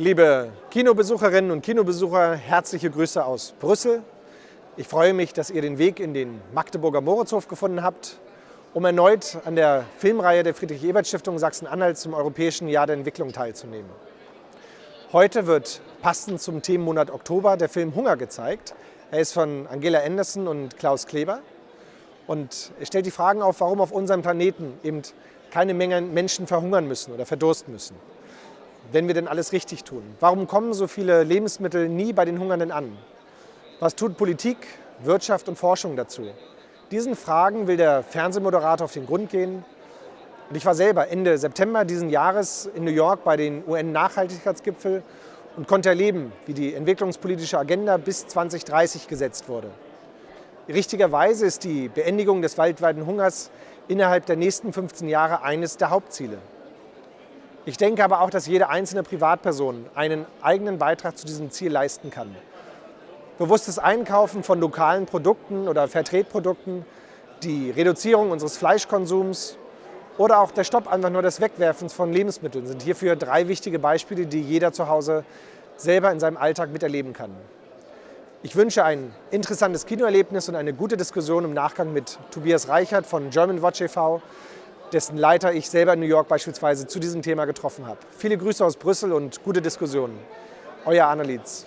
Liebe Kinobesucherinnen und Kinobesucher, herzliche Grüße aus Brüssel. Ich freue mich, dass ihr den Weg in den Magdeburger Moritzhof gefunden habt, um erneut an der Filmreihe der Friedrich-Ebert-Stiftung Sachsen-Anhalt zum Europäischen Jahr der Entwicklung teilzunehmen. Heute wird passend zum Themenmonat Oktober der Film Hunger gezeigt. Er ist von Angela Anderson und Klaus Kleber und er stellt die Fragen auf, warum auf unserem Planeten eben keine Menge Menschen verhungern müssen oder verdursten müssen wenn wir denn alles richtig tun? Warum kommen so viele Lebensmittel nie bei den Hungernden an? Was tut Politik, Wirtschaft und Forschung dazu? Diesen Fragen will der Fernsehmoderator auf den Grund gehen. Und ich war selber Ende September diesen Jahres in New York bei den UN-Nachhaltigkeitsgipfel und konnte erleben, wie die entwicklungspolitische Agenda bis 2030 gesetzt wurde. Richtigerweise ist die Beendigung des weltweiten Hungers innerhalb der nächsten 15 Jahre eines der Hauptziele. Ich denke aber auch, dass jede einzelne Privatperson einen eigenen Beitrag zu diesem Ziel leisten kann. Bewusstes Einkaufen von lokalen Produkten oder Vertretprodukten, die Reduzierung unseres Fleischkonsums oder auch der Stopp einfach nur des Wegwerfens von Lebensmitteln sind hierfür drei wichtige Beispiele, die jeder zu Hause selber in seinem Alltag miterleben kann. Ich wünsche ein interessantes Kinoerlebnis und eine gute Diskussion im Nachgang mit Tobias Reichert von German Watch e.V., dessen Leiter ich selber in New York beispielsweise zu diesem Thema getroffen habe. Viele Grüße aus Brüssel und gute Diskussionen. Euer Annelies.